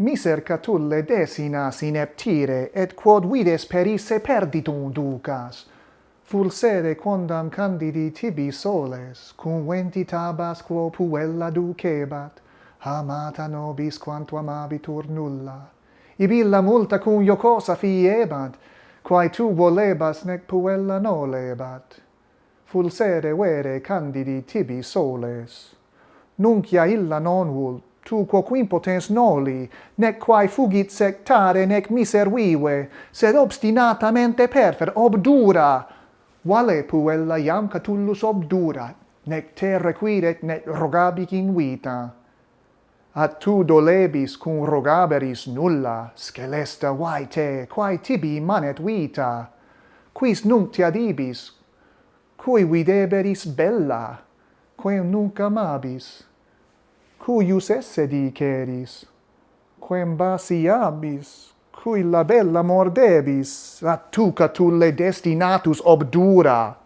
Miser catulle desinas ineptire, et quod vides perisse perditum ducas. Fulsere quondam candidi tibi soles, cum venti tabas quo puella ducebat, amata nobis quanto amabitur nulla. Ibilla multa cum jocosa fiebat, quae tu volebas nec puella nolebat. Fulsere vere candidi tibi soles. Nuncia illa non vult, tu quoque impotens noli, nec quae fugit sectare, nec miser vive, sed obstinatamente perfer, obdura, vale puella iam Catullus obdura, nec te requiret, nec rogabic in vita. At tu dolebis cum rogaberis nulla, scelesta vai te, quae tibi manet vita, quis nunc te adibis, cui videberis bella, quem nunc amabis cuius esse diceris, quem basi abis, cui labella mordebis, tu tulle destinatus obdura,